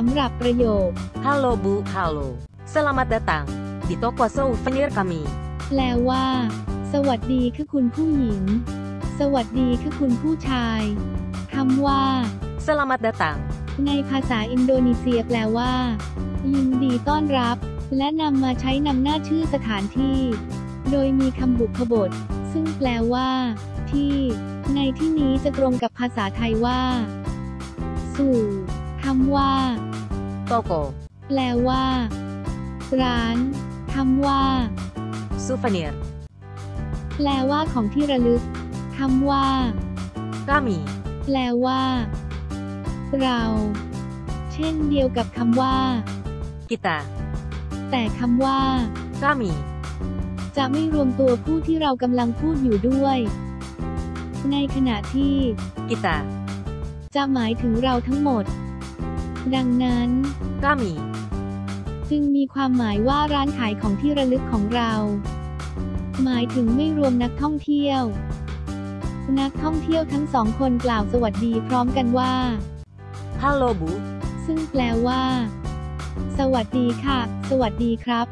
สำหรับประโยค Halo Bu, halo. Selamat datang di toko souvenir kami. แปลว่า สวัสดีค่ะคุณผู้หญิง สวัสดีค่ะคุณผู้ชายคำว่า Selamat datang ในภาษาอินโดนีเซียแปลว่า ยินดีต้อนรับ และนำมาใช้นำหน้าชื่อสถานที่ โดยมีคำบุพบท ซึ่งแปลว่า ที่ ในที่นี้จะตรงกับภาษาไทยว่า สู่คำว่า toko แปลว่า ร้านคำว่า souvenir แปลว่าของที่ระลึกคำว่า kami แปลว่า เรา เช่นเดียวกับคำว่า kita แต่คำว่า kami จะไม่รวมตัวผู้ที่เรากำลังพูดอยู่ด้วย ในขณะที่ kita จะหมายถึงเราทั้งหมด ดังนั้น kami จึงมีความหมายว่าร้านขายของที่ระลึกของเรา หมายถึงไม่รวมนักท่องเที่ยว นักท่องเที่ยวทั้งสองคนกล่าวสวัสดีพร้อมกันว่า halo Bu ซึ่งแปลว่า สวัสดีค่ะ สวัสดีครับ